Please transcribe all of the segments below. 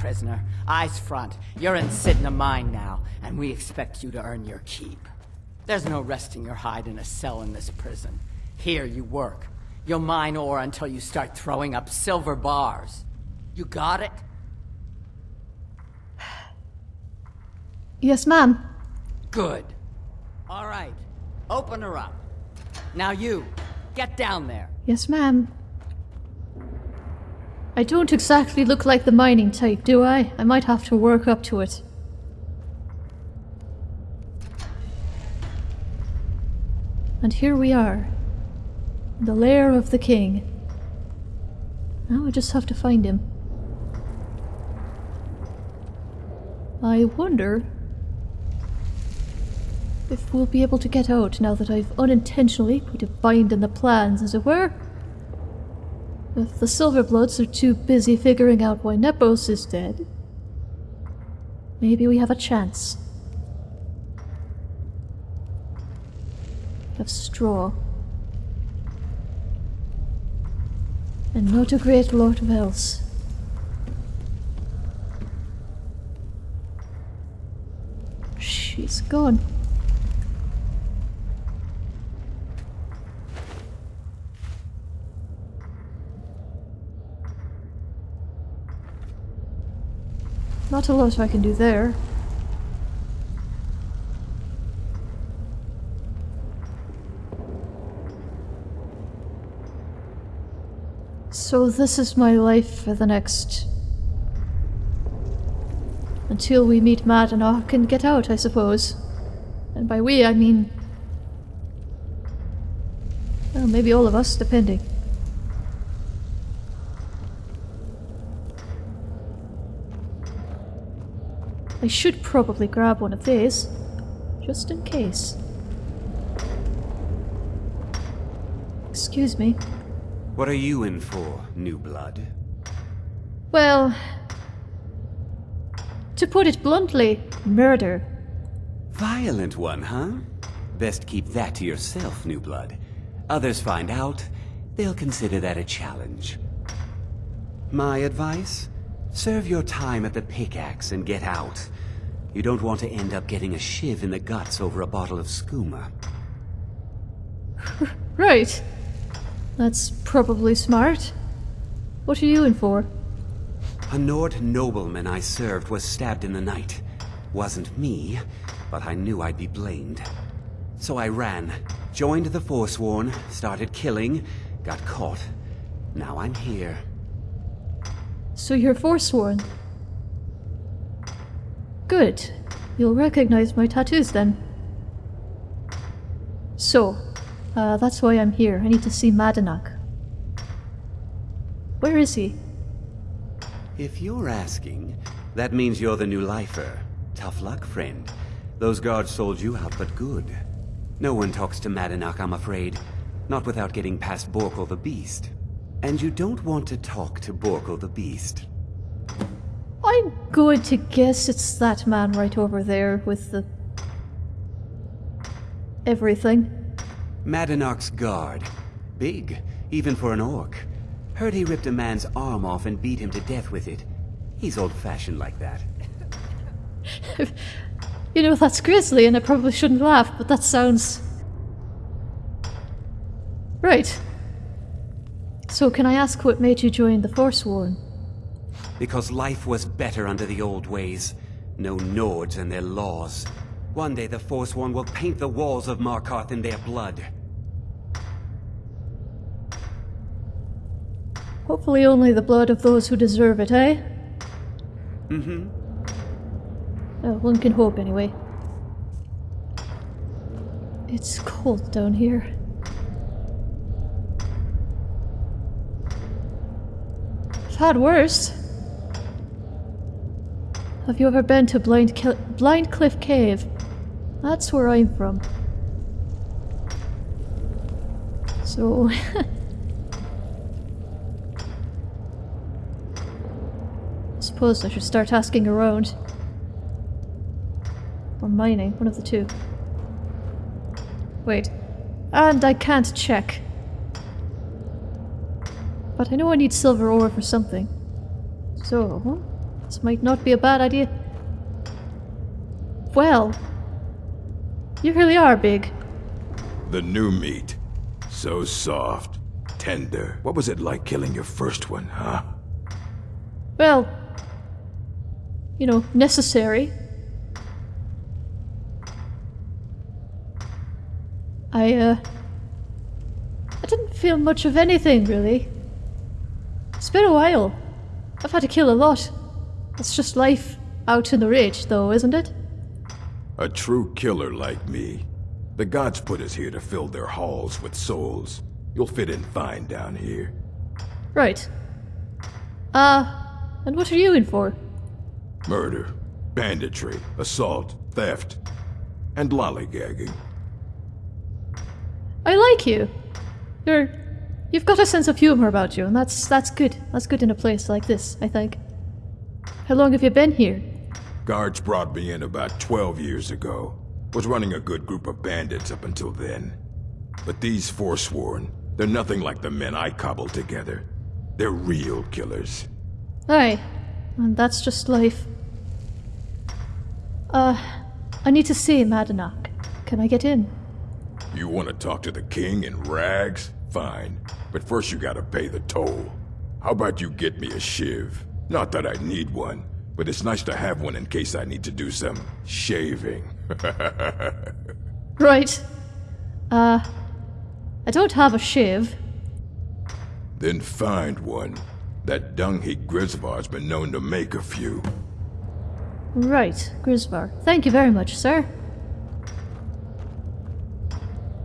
prisoner. Eyes front. You're in Cidhna Mine now, and we expect you to earn your keep. There's no resting your hide in a cell in this prison. Here you work. You'll mine ore until you start throwing up silver bars. You got it? Yes, ma'am. Good. All right. Open her up. Now you, get down there. Yes, ma'am. I don't exactly look like the mining type, do I? I might have to work up to it. And here we are. The lair of the king. Now I just have to find him. I wonder if we'll be able to get out now that I've unintentionally put a bind in the plans, as it were. If the Silverbloods are too busy figuring out why Nepos is dead, maybe we have a chance. Of straw. And not a great lot of else. She's gone. Not a lot I can do there. So this is my life for the next... Until we meet Madanach and get out, I suppose. And by we, I mean... Well, maybe all of us, depending. I should probably grab one of these, just in case. Excuse me. What are you in for, new blood? Well, to put it bluntly, murder. Violent one, huh? Best keep that to yourself, new blood. Others find out, they'll consider that a challenge. My advice? Serve your time at the pickaxe and get out. You don't want to end up getting a shiv in the guts over a bottle of skooma. right. That's probably smart. What are you in for? A Nord nobleman I served was stabbed in the night. Wasn't me, but I knew I'd be blamed. So I ran, joined the Forsworn, started killing, got caught. Now I'm here. So you're Forsworn? Good. You'll recognize my tattoos then. So, uh, that's why I'm here. I need to see Madanach. Where is he? If you're asking, that means you're the new lifer. Tough luck, friend. Those guards sold you out, but good. No one talks to Madanach, I'm afraid. Not without getting past Borkul the Beast. And you don't want to talk to Borkul the Beast. I'm going to guess it's that man right over there with the... everything. Madanach's guard. Big, even for an orc. Heard he ripped a man's arm off and beat him to death with it. He's old-fashioned like that. you know, that's grisly and I probably shouldn't laugh, but that sounds... Right. So can I ask what made you join the Forsworn? Because life was better under the old ways. No Nords and their laws. One day the Forsworn will paint the walls of Markarth in their blood. Hopefully only the blood of those who deserve it, eh? Mm-hmm. Oh, one can hope anyway. It's cold down here. Had worse. Have you ever been to Blind, Ki Blind Cliff Cave? That's where I'm from. So... I suppose I should start asking around. Or mining, one of the two. Wait. And I can't check. But I know I need silver ore for something. So... This might not be a bad idea. Well, you really are big. The new meat. So soft. Tender. What was it like killing your first one, huh? Well, you know, necessary. I, uh. I didn't feel much of anything, really. It's been a while. I've had to kill a lot. It's just life out in the ridge, though, isn't it? A true killer like me. The gods put us here to fill their halls with souls. You'll fit in fine down here. Right. Uh, and what are you in for? Murder, banditry, assault, theft, and lollygagging. I like you. You're you've got a sense of humor about you, and that's that's good. That's good in a place like this, I think. How long have you been here? Guards brought me in about 12 years ago. Was running a good group of bandits up until then. But these Forsworn, they're nothing like the men I cobbled together. They're real killers. Aye. And that's just life. Uh, I need to see Madanach. Can I get in? You want to talk to the king in rags? Fine. But first you gotta pay the toll. How about you get me a shiv? Not that I need one, but it's nice to have one in case I need to do some shaving. Right. Uh, I don't have a shiv. then find one. That dung-heap Grisvar's been known to make a few. Right, Grisvar. Thank you very much, sir.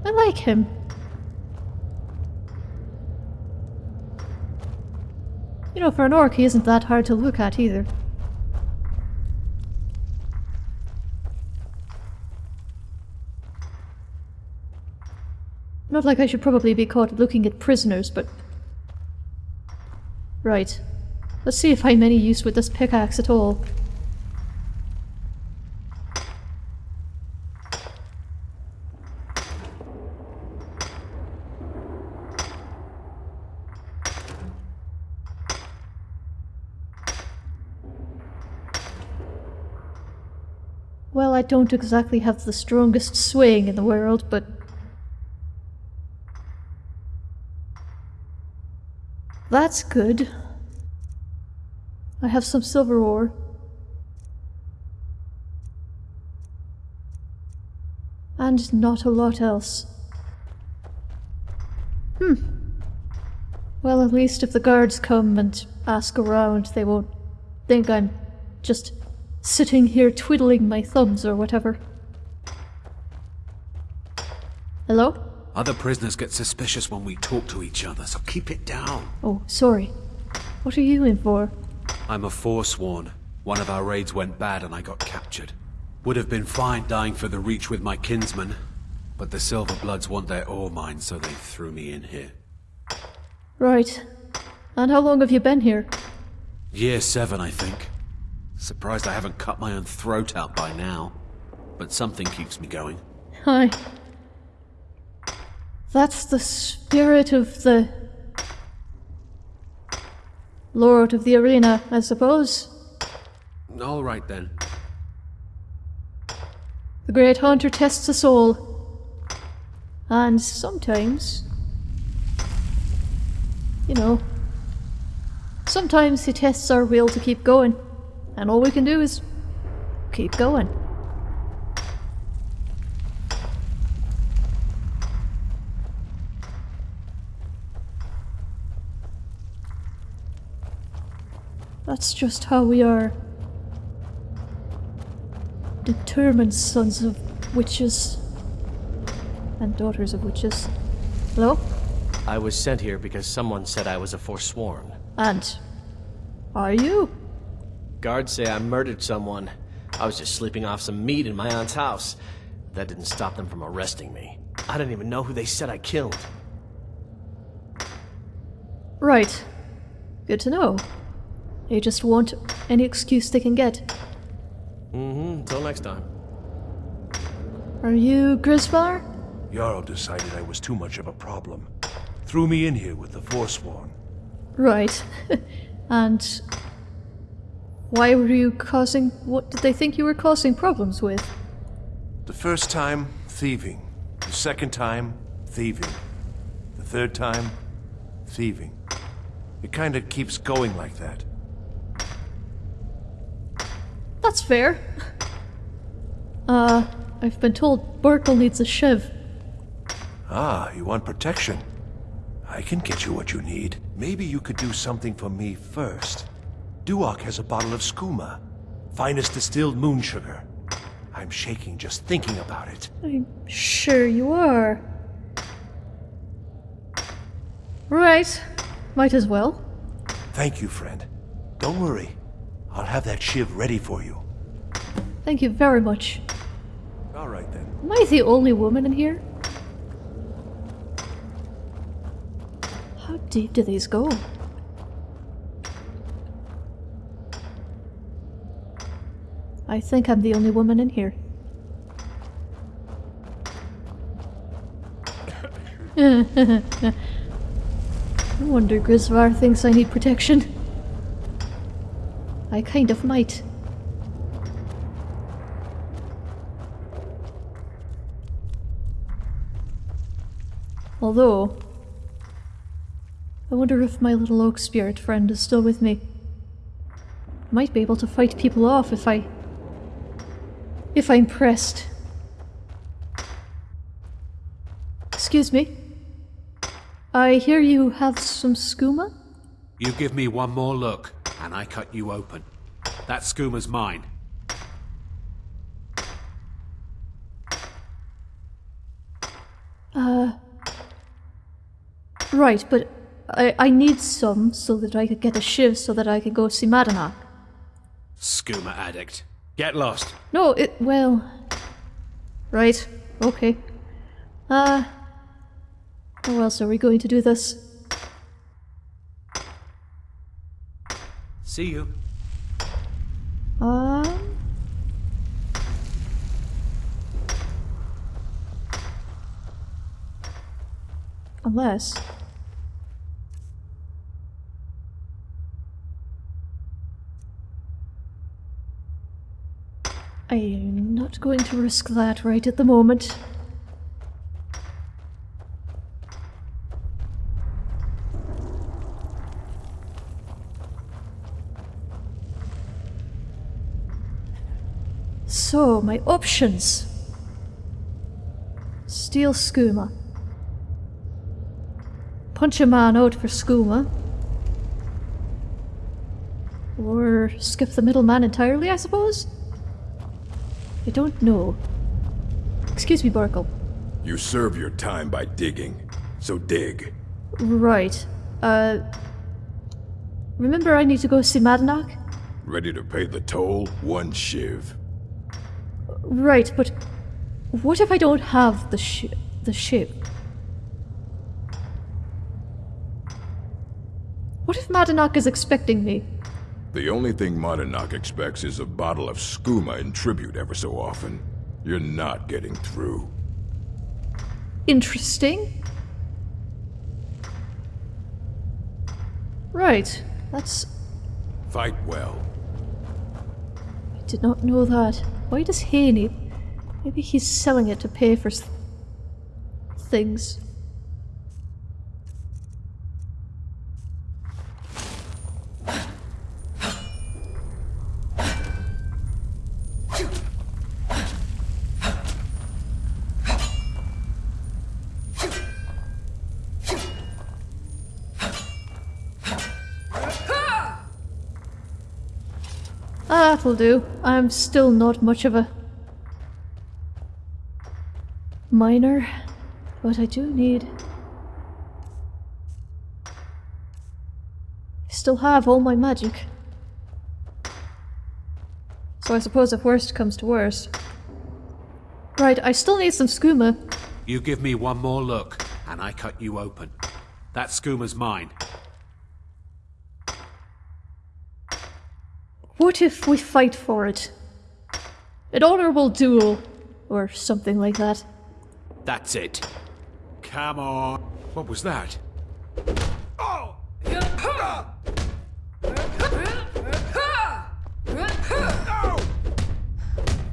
I like him. You know, for an orc, he isn't that hard to look at either. Not like I should probably be caught looking at prisoners, but... Right. Let's see if I'm any use with this pickaxe at all. I don't exactly have the strongest swing in the world, but... That's good. I have some silver ore. And not a lot else. Hmm. Well, at least if the guards come and ask around, they won't think I'm just sitting here twiddling my thumbs or whatever. Hello? Other prisoners get suspicious when we talk to each other, so keep it down. Oh, sorry. What are you in for? I'm a forsworn. One of our raids went bad and I got captured. Would have been fine dying for the Reach with my kinsmen, but the Silverbloods want their ore mine, so they threw me in here. Right. And how long have you been here? Year seven, I think. Surprised I haven't cut my own throat out by now. But something keeps me going. Hi. That's the spirit of the Lord of the Arena, I suppose. All right then. The Great Hunter tests us all. And sometimes, you know, sometimes he tests our will to keep going. And all we can do is keep going. That's just how we are. Determined sons of witches. And daughters of witches. Hello? I was sent here because someone said I was a forsworn. And. Are you? Guards say I murdered someone. I was just sleeping off some meat in my aunt's house. That didn't stop them from arresting me. I didn't even know who they said I killed. Right. Good to know. They just want any excuse they can get. Mm-hmm, until next time. Are you Grisvar? Jarl decided I was too much of a problem. Threw me in here with the Forsworn. Right. and Why were you causing. What did they think you were causing problems with? The first time, thieving. The second time, thieving. The third time, thieving. It kinda keeps going like that. That's fair. Uh, I've been told Borkul needs a shiv. Ah, you want protection? I can get you what you need. Maybe you could do something for me first. Duach has a bottle of skooma. Finest distilled moon sugar. I'm shaking just thinking about it. I'm sure you are. Right. Might as well. Thank you, friend. Don't worry. I'll have that shiv ready for you. Thank you very much. All right then. Am I the only woman in here? How deep do these go? I think I'm the only woman in here. No wonder Grisvar thinks I need protection. I kind of might. Although, I wonder if my little oak spirit friend is still with me. Might be able to fight people off if I. if I'm pressed. Excuse me. I hear you have some skooma? You give me one more look, and I cut you open. That skooma's mine. Uh. Right, but I, I need some so that I could get a shiv so that I could go see Madana. Skooma addict. Get lost. No, it. well. Right, okay. Uh. How else are we going to do this? See you. Um. Unless. I'm going to risk that right at the moment. So, my options. Steal skooma. Punch a man out for skooma. Or skip the middleman entirely, I suppose? I don't know. Excuse me, Borkul. You serve your time by digging, so dig. Right. Uh. Remember, I need to go see Madanach? Ready to pay the toll? One shiv. Right, but what if I don't have the sh- the ship? What if Madanach is expecting me? The only thing Madanach expects is a bottle of skooma in tribute ever so often. You're not getting through. Interesting. Right, that's. Fight well. I did not know that. Why does he need... Maybe he's selling it to pay for things. That'll do. I'm still not much of a miner, but I do need. I still have all my magic. So I suppose if worst comes to worst. Right, I still need some skooma. You give me one more look, and I cut you open. That skooma's mine. What if we fight for it? An honorable duel, or something like that. That's it. Come on. What was that?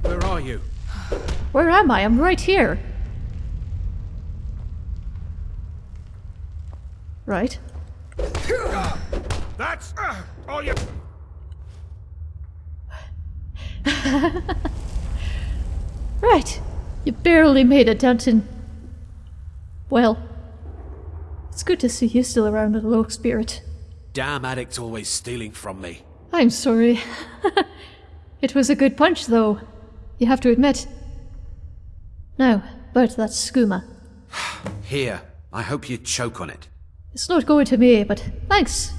Where are you? Where am I? I'm right here. Right. That's uh, all you. Right. You barely made a dent in. Well. It's good to see you still around, little low spirit. Damn addicts always stealing from me. I'm sorry. it was a good punch, though. You have to admit. Now, about that skooma. Here, I hope you choke on it. It's not going to me, but thanks.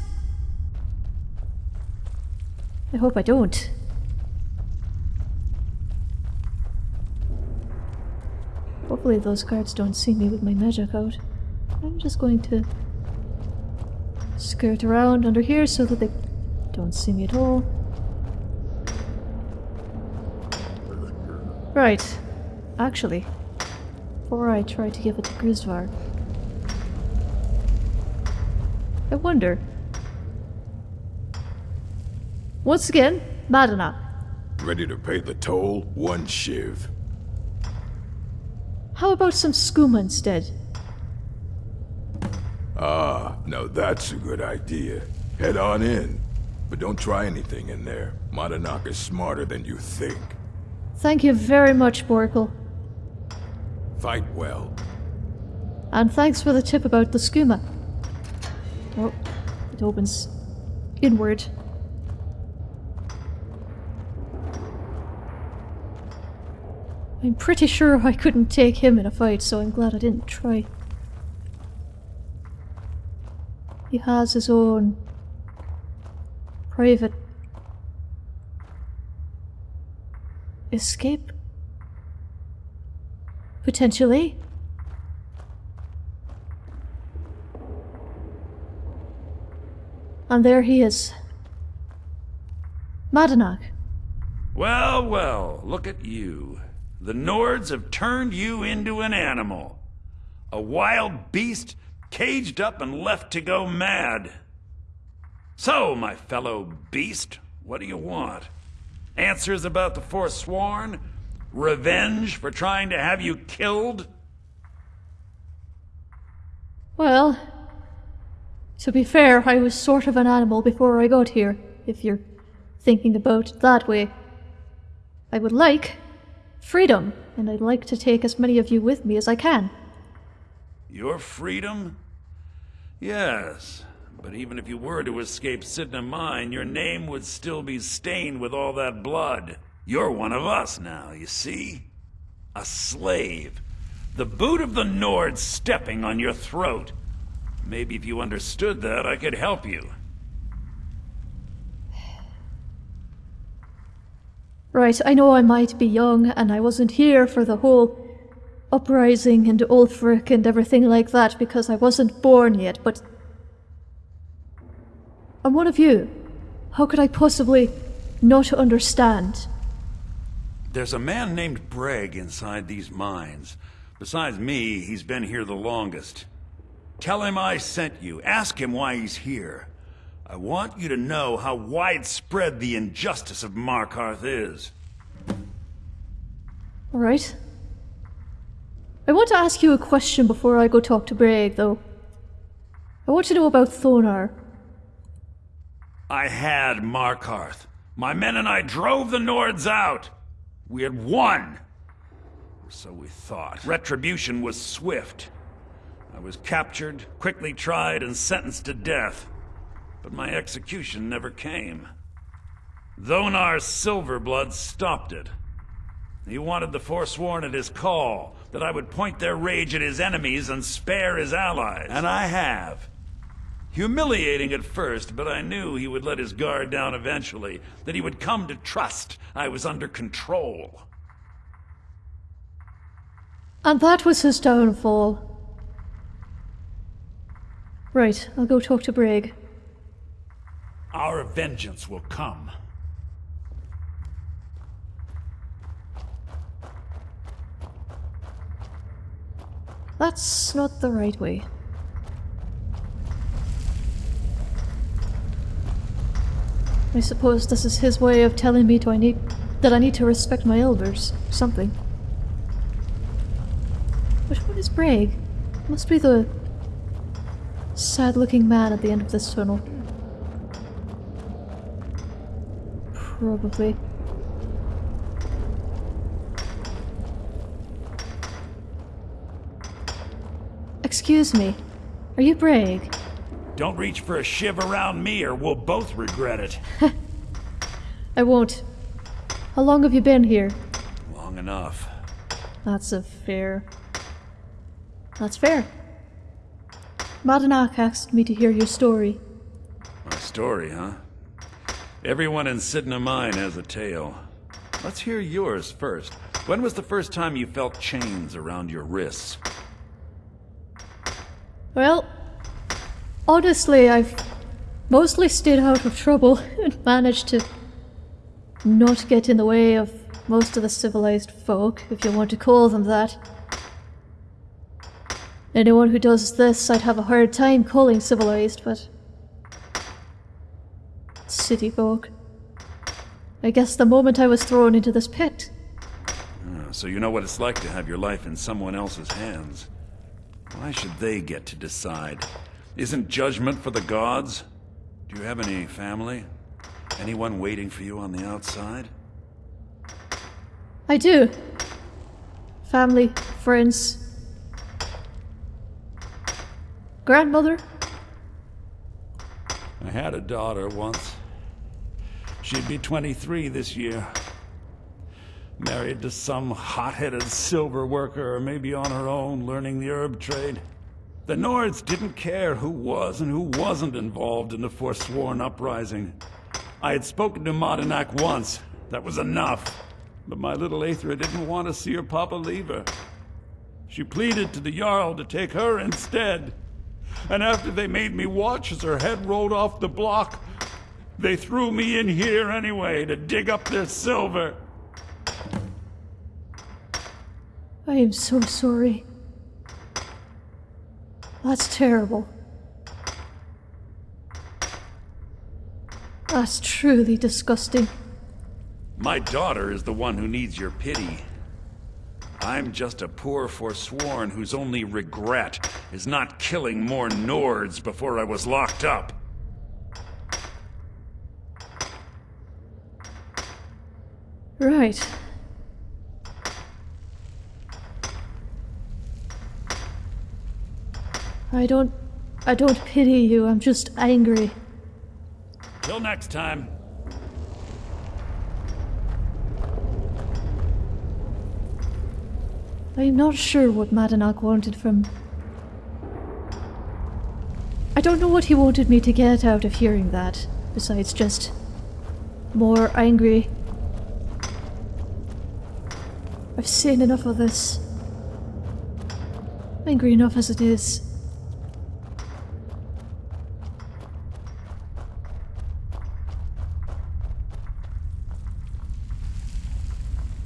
I hope I don't. Hopefully those guards don't see me with my magic out. I'm just going to skirt around under here so that they don't see me at all. Right. Actually, before I try to give it to Grisvar, I wonder. Once again, Madana. Ready to pay the toll? One shiv. How about some skooma instead? Ah, now that's a good idea. Head on in. But don't try anything in there. Madanach is smarter than you think. Thank you very much, Borkul. Fight well. And thanks for the tip about the skooma. Oh, it opens inward. I'm pretty sure I couldn't take him in a fight, so I'm glad I didn't try. He has his own private escape. Potentially. And there he is. Madanach. Well, well, look at you. The Nords have turned you into an animal. A wild beast caged up and left to go mad. So, my fellow beast, what do you want? Answers about the Forsworn? Revenge for trying to have you killed? Well, to be fair, I was sort of an animal before I got here, if you're thinking about it that way. I would like freedom, and I'd like to take as many of you with me as I can. Your freedom? Yes, but even if you were to escape Cidhna Mine, your name would still be stained with all that blood. You're one of us now, you see? A slave. The boot of the Nord stepping on your throat. Maybe if you understood that, I could help you. Right, I know I might be young, and I wasn't here for the whole uprising and Ulfric and everything like that because I wasn't born yet, but. I'm one of you. How could I possibly not understand? There's a man named Braig inside these mines. Besides me, he's been here the longest. Tell him I sent you. Ask him why he's here. I want you to know how widespread the injustice of Markarth is. Alright. I want to ask you a question before I go talk to Braig, though. I want to know about Thonar. I had Markarth. My men and I drove the Nords out. We had won. So we thought. Retribution was swift. I was captured, quickly tried, and sentenced to death. But my execution never came. Thonar's Silverblood stopped it. He wanted the Forsworn at his call, that I would point their rage at his enemies and spare his allies. And I have. Humiliating at first, but I knew he would let his guard down eventually, that he would come to trust I was under control. And that was his downfall. Right, I'll go talk to Braig. Our vengeance will come. That's not the right way. I suppose this is his way of telling me I need that I need to respect my elders. Something. Which one is Braig? Must be the sad looking man at the end of this tunnel. Probably. Excuse me. Are you Braig? Don't reach for a shiv around me or we'll both regret it. I won't. How long have you been here? Long enough. That's a fair. That's fair. Madanach asked me to hear your story. My story, huh? Everyone in Cidhna Mine has a tale. Let's hear yours first. When was the first time you felt chains around your wrists? Well, honestly, I've mostly stayed out of trouble and managed to not get in the way of most of the civilized folk, if you want to call them that. Anyone who does this, I'd have a hard time calling civilized, but. City folk. I guess the moment I was thrown into this pit. Ah, So you know what it's like to have your life in someone else's hands. Why should they get to decide? Isn't judgment for the gods? Do you have any family? Anyone waiting for you on the outside? I do. Family, friends. Grandmother? I had a daughter once. She'd be 23 this year. Married to some hot-headed silver worker, or maybe on her own, learning the herb trade. The Nords didn't care who was and who wasn't involved in the Forsworn uprising. I had spoken to Madanach once. That was enough. But my little Aethra didn't want to see her papa leave her. She pleaded to the Jarl to take her instead. And after they made me watch as her head rolled off the block, they threw me in here anyway to dig up their silver. I am so sorry. That's terrible. That's truly disgusting. My daughter is the one who needs your pity. I'm just a poor forsworn whose only regret is not killing more Nords before I was locked up. Right. I don't. I don't pity you, I'm just angry. Till next time. I'm not sure what Madanach wanted from. I don't know what he wanted me to get out of hearing that, besides just. more angry. I've seen enough of this. Angry enough as it is.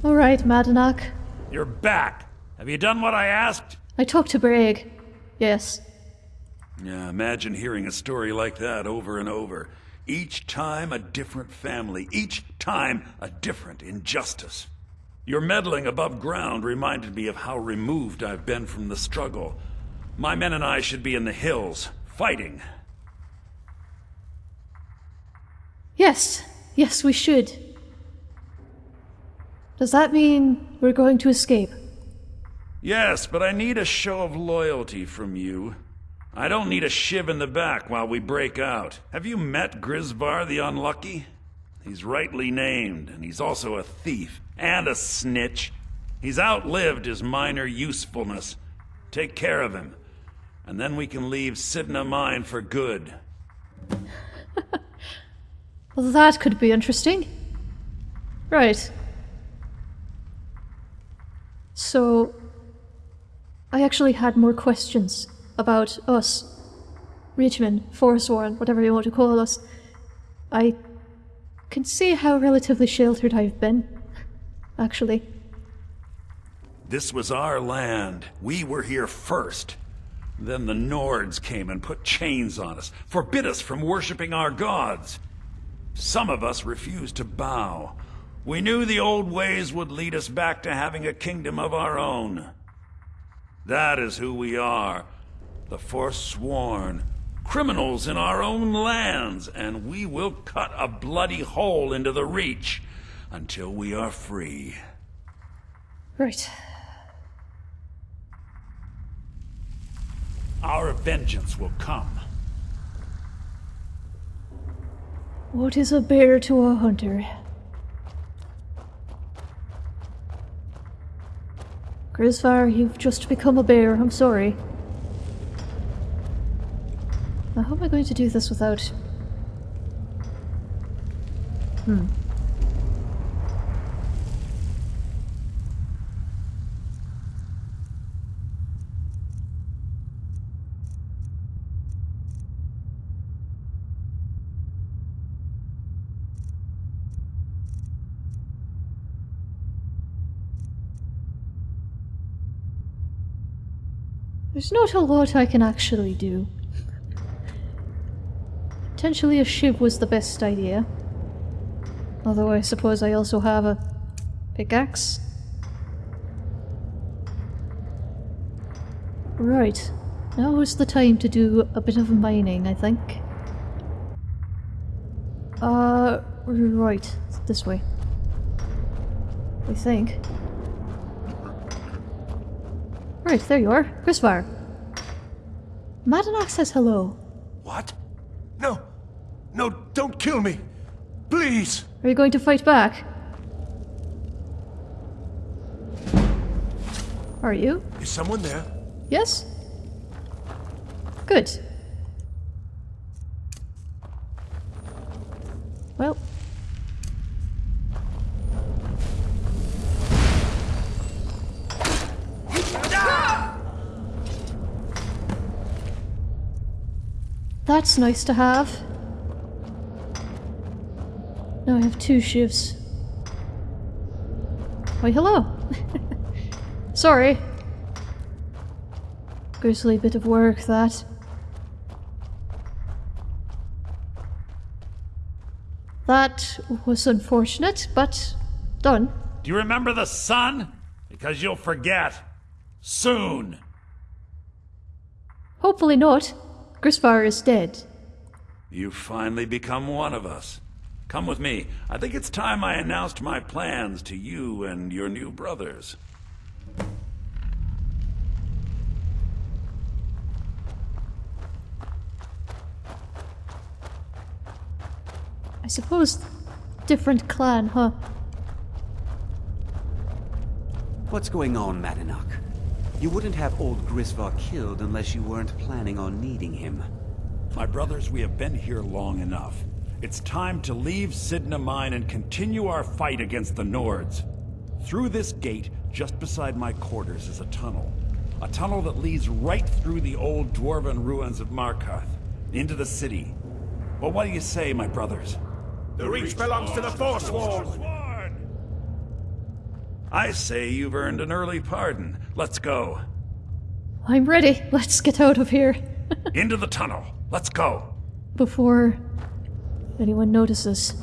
Alright, Madanach. You're back. Have you done what I asked? I talked to Braig. Yes. Yeah, imagine hearing a story like that over and over. Each time a different family, each time a different injustice. Your meddling above ground reminded me of how removed I've been from the struggle. My men and I should be in the hills, fighting. Yes. Yes, we should. Does that mean we're going to escape? Yes, but I need a show of loyalty from you. I don't need a shiv in the back while we break out. Have you met Grisvar the Unlucky? He's rightly named, and he's also a thief and a snitch. He's outlived his minor usefulness. Take care of him, and then we can leave Cidhna Mine for good. Well, that could be interesting. Right. So, I actually had more questions about us. Reachman, Forsworn, whatever you want to call us. I can see how relatively sheltered I've been, actually. This was our land. We were here first. Then the Nords came and put chains on us, forbid us from worshipping our gods. Some of us refused to bow. We knew the old ways would lead us back to having a kingdom of our own. That is who we are. The Forsworn. Criminals in our own lands, and we will cut a bloody hole into the Reach until we are free. Right. Our vengeance will come. What is a bear to a hunter? Grisvar, you've just become a bear. I'm sorry. How am I going to do this without... Hmm. There's not a lot I can actually do. Potentially a shiv was the best idea. Although I suppose I also have a pickaxe. Right. Now is the time to do a bit of mining, I think. Uh, right. This way. I think. Right, there you are. Grisvar. Madanox says hello. What? Don't kill me. Please. Are you going to fight back? Are you? Is someone there? Yes? Good. Well. That's nice to have. I have two shifts. Why, hello! Sorry. Grisly bit of work, that. That was unfortunate, but done. Do you remember the sun? Because you'll forget. Soon. Hopefully not. Grisvar is dead. You've finally become one of us. Come with me. I think it's time I announced my plans to you and your new brothers. I suppose different clan, huh? What's going on, Madanach? You wouldn't have old Grisvar killed unless you weren't planning on needing him. My brothers, we have been here long enough. It's time to leave Cidhna Mine and continue our fight against the Nords. Through this gate, just beside my quarters, is a tunnel. A tunnel that leads right through the old dwarven ruins of Markarth, into the city. Well, what do you say, my brothers? The Reach belongs to the Forsworn! I say you've earned an early pardon. Let's go. I'm ready. Let's get out of here. Into the tunnel. Let's go. Before anyone notices.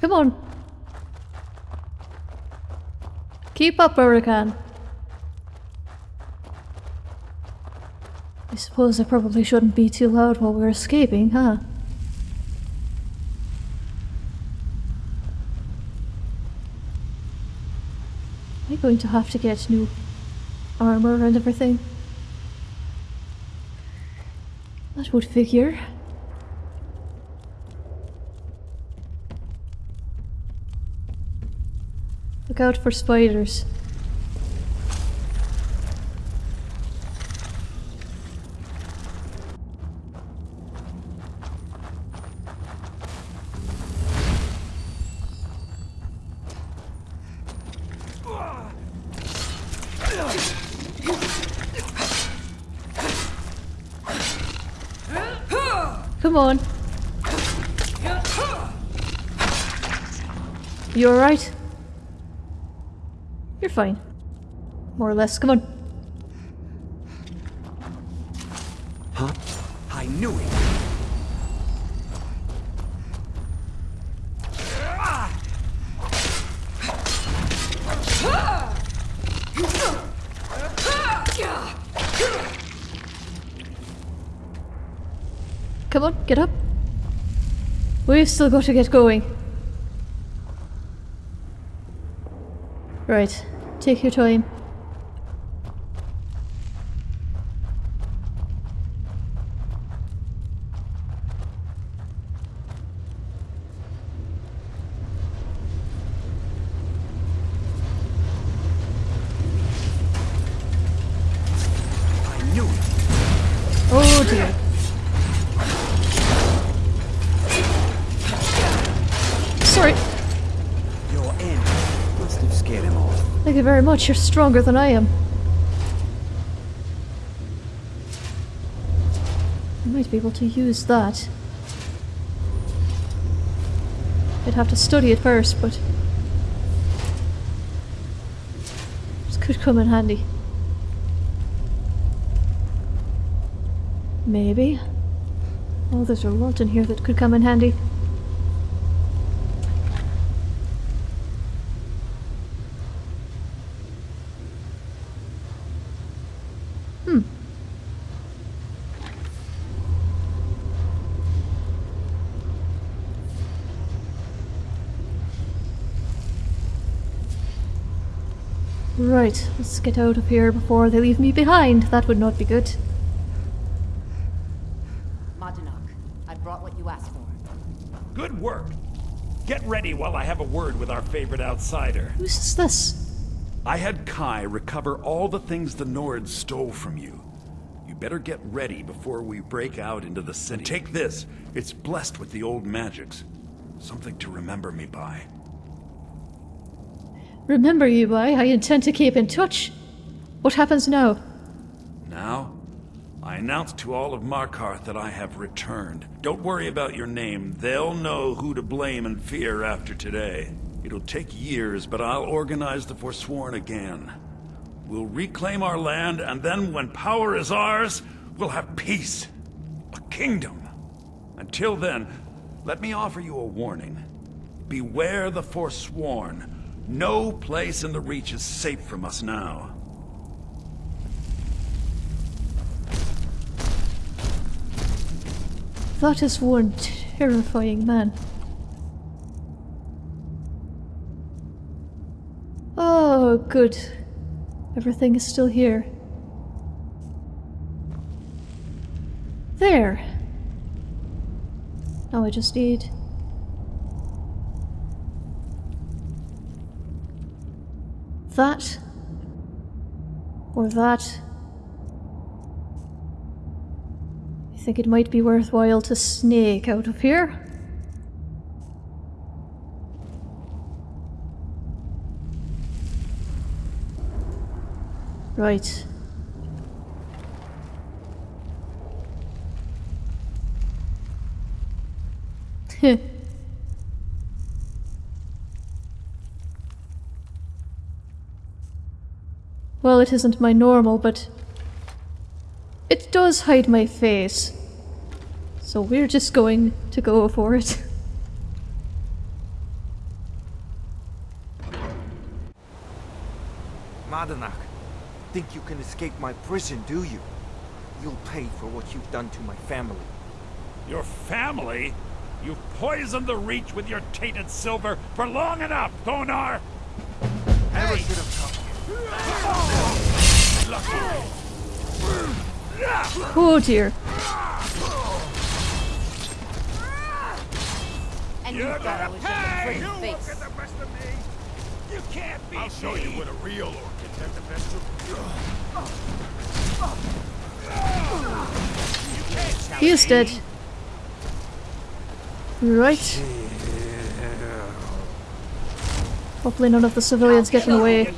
Come on. Keep up, Hurricane. I suppose I probably shouldn't be too loud while we're escaping, huh? Am I going to have to get new armor and everything? That would figure. out for spiders. Come on. You alright? You're fine. More or less. Come on. Huh? I knew it! Come on, get up. We've still got to get going. Right, take your time. Much. You're stronger than I am. I might be able to use that. I'd have to study it first, but... This could come in handy. Maybe. Oh, there's a lot in here that could come in handy. Right, let's get out of here before they leave me behind. That would not be good. Madanach, I brought what you asked for. Good work. Get ready while I have a word with our favorite outsider. Who's this? I had Kai recover all the things the Nords stole from you. You better get ready before we break out into the city. Take this. It's blessed with the old magics. Something to remember me by. Remember you by, I intend to keep in touch. What happens now? Now, I announce to all of Markarth that I have returned. Don't worry about your name. They'll know who to blame and fear after today. It'll take years, but I'll organize the Forsworn again. We'll reclaim our land, and then when power is ours, we'll have peace. A kingdom. Until then, let me offer you a warning. Beware the Forsworn. No place in the Reach is safe from us now. That is one terrifying man. Oh, good. Everything is still here. There. Now I just need... That. Or that. I think it might be worthwhile to snake out of here. Right. Heh. well, it isn't my normal, but it does hide my face. So we're just going to go for it. Madanach, think you can escape my prison, do you? You'll pay for what you've done to my family. Your family? You've poisoned the Reach with your tainted silver for long enough, Thonar! Never should have come. Oh dear. And you You're thought I gonna was pay! your You pretty look face. at the best of me! You can't beat I'll show me! you what a real orc can take the best of. He is dead. Right. Hopefully none of the civilians get in the way.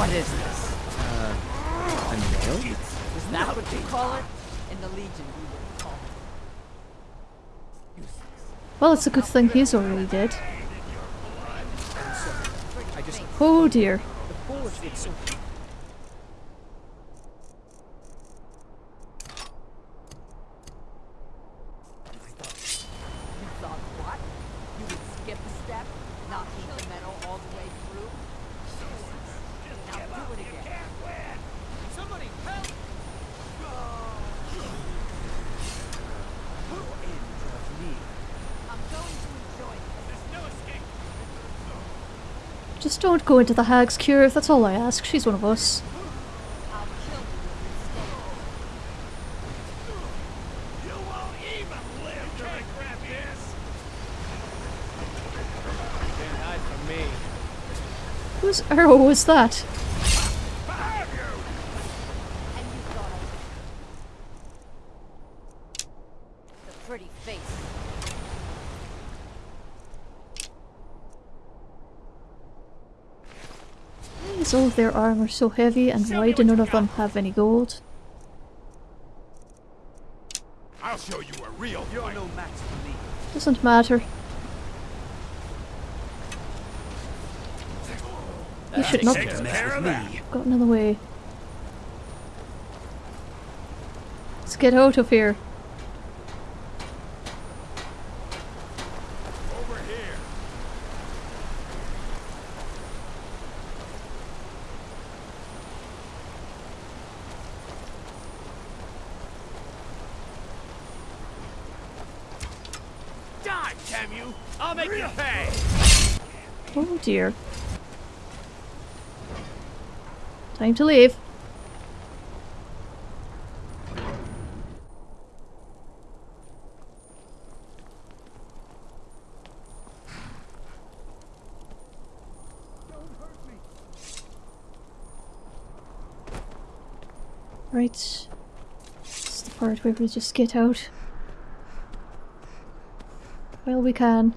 What is this? Uh, is that what you call it? In the Legion, we would call it. Well, it's a good thing he's already dead. Oh dear. You thought what? You would skip a step? Not heat the metal all the way through? Now do it again. Somebody help! I'm going to enjoy this. Just don't go into the Hag's Cure, if that's all I ask. She's one of us. Whose arrow oh, was that? Pretty face. Is all of their armor so heavy and why do none of them have any gold? I'll show you a real You're no match for me. Doesn't matter. You should not Takes care of that. have gotten in the way. Let's get out of here. Over here. Die, damn you! I'll make you pay! Dear. Time to leave. Right. This is the part where we just get out. Well, we can.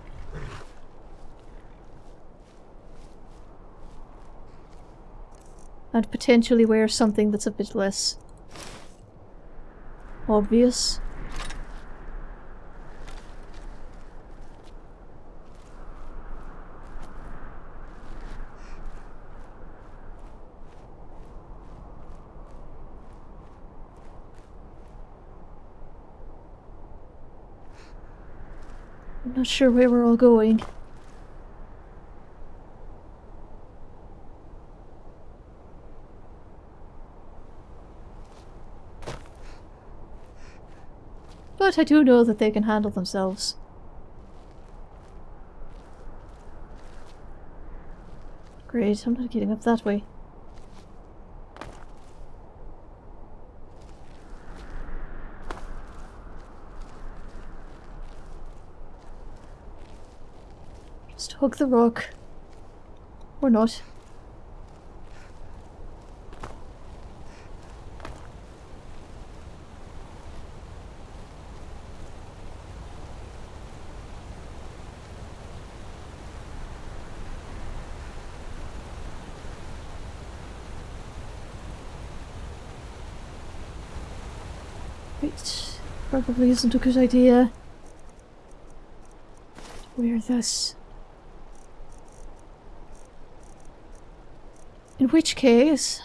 And potentially wear something that's a bit less obvious. I'm not sure where we're all going. But I do know that they can handle themselves. Great, I'm not getting up that way. Just hug the rock. Or not. Right. Probably isn't a good idea. Wear this. In which case...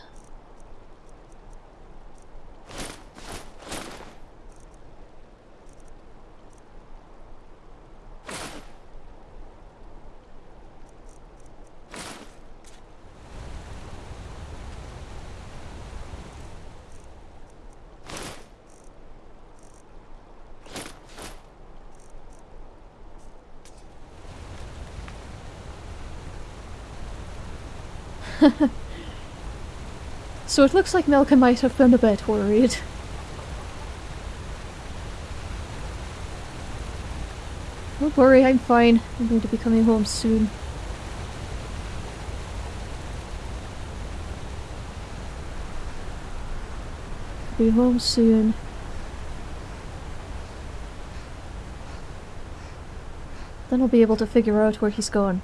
So it looks like Malcolm might have been a bit worried. Don't worry, I'm fine. I'm going to be coming home soon. Be home soon. Then I'll be able to figure out where he's gone.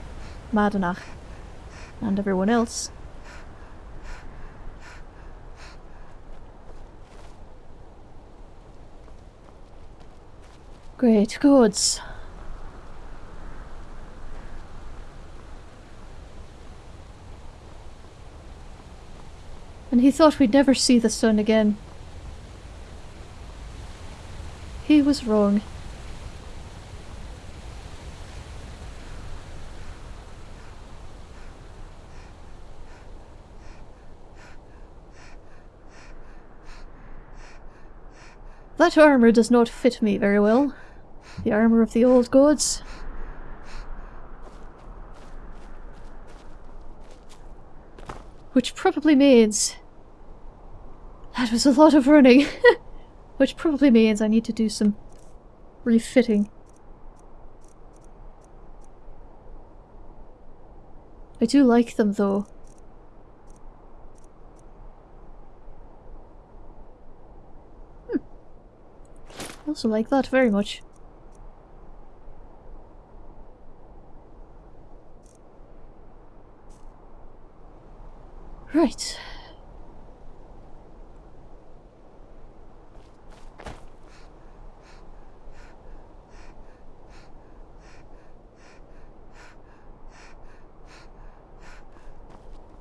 Madanach and everyone else. Great gods. And he thought we'd never see the sun again. He was wrong. That armour does not fit me very well. The armour of the old gods. Which probably means... That was a lot of running. Which probably means I need to do some refitting. I do like them though. Also like that very much. Right.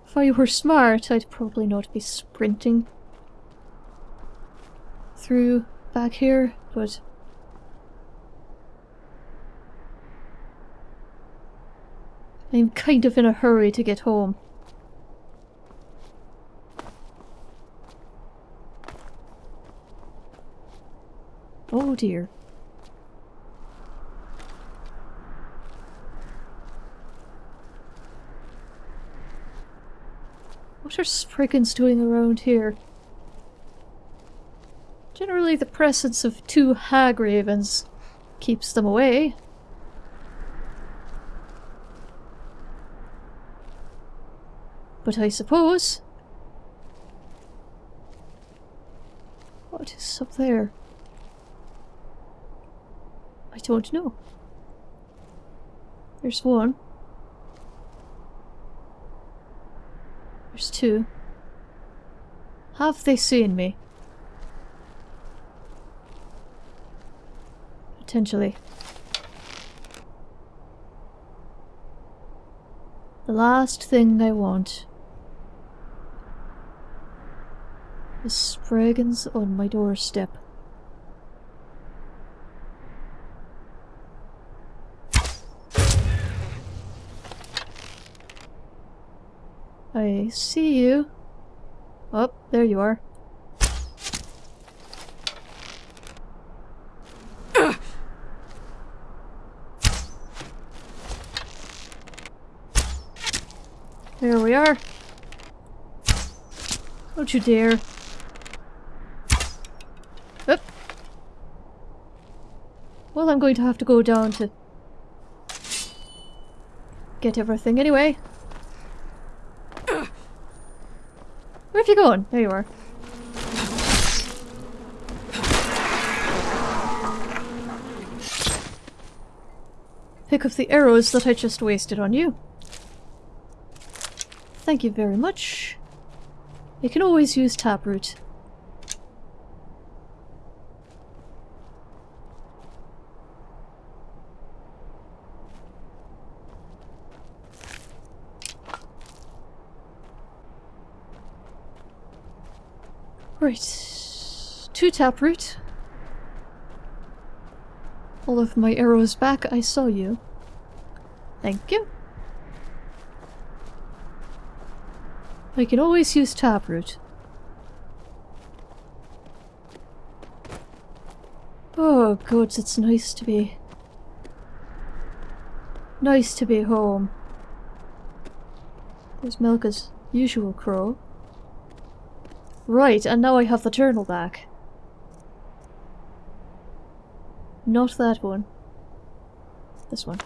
If I were smart, I'd probably not be sprinting through back here, but... I'm kind of in a hurry to get home. Oh dear. What are Spriggans doing around here? Generally the presence of two hag ravens keeps them away. But I suppose... What is up there? I don't know. There's one. There's two. Have they seen me? Potentially. The last thing I want is Spriggans on my doorstep. I see you. Oh, there you are. There are. Don't you dare. Up. Well, I'm going to have to go down to get everything anyway. Where have you gone? There you are. Pick up the arrows that I just wasted on you. Thank you very much. You can always use taproot. Right. Two taproot. All of my arrows back, I saw you. Thank you. I can always use taproot. Oh god, it's nice to be... Nice to be home. There's Melka's usual crow. Right, and now I have the journal back. Not that one. This one.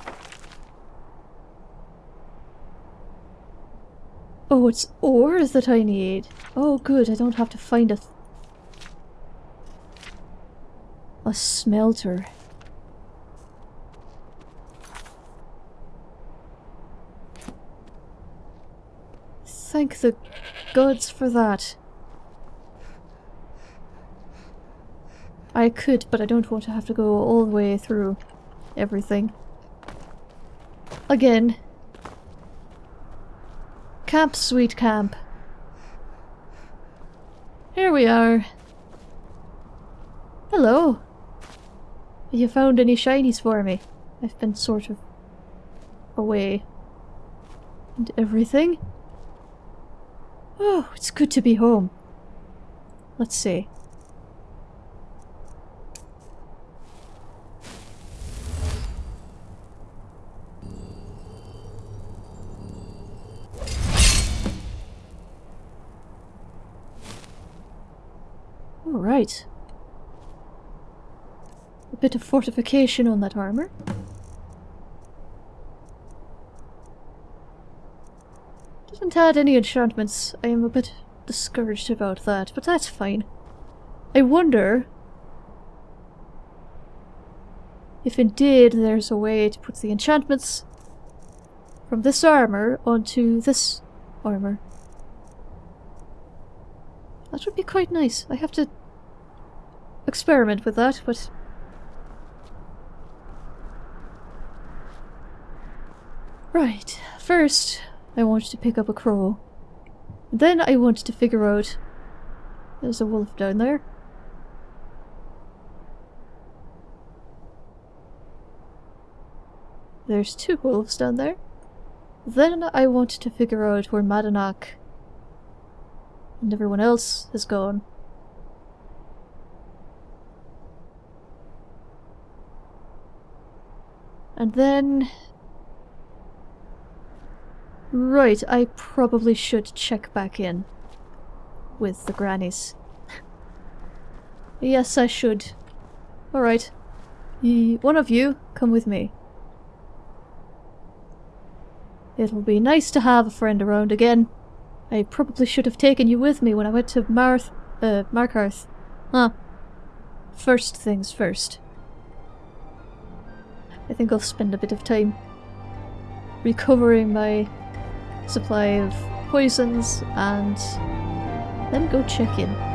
Oh, it's ore that I need. Oh good, I don't have to find a... a smelter. Thank the gods for that. I could, but I don't want to have to go all the way through everything. Again. Camp, sweet camp. Here we are. Hello. Have you found any shinies for me? I've been sort of away. And everything. Oh, it's good to be home. Let's see. Bit of fortification on that armor. Doesn't add any enchantments. I am a bit discouraged about that, but that's fine. I wonder if indeed there's a way to put the enchantments from this armor onto this armor. That would be quite nice. I have to experiment with that, but... Right, first I want to pick up a crow. Then I want to figure out... There's a wolf down there. There's two wolves down there. Then I want to figure out where Madanach and everyone else has gone. And then... Right, I probably should check back in with the grannies. yes, I should. Alright. One of you, come with me. It'll be nice to have a friend around again. I probably should have taken you with me when I went to Marth... uh, Markarth. Huh. First things first. I think I'll spend a bit of time recovering my supply of poisons and then go check in.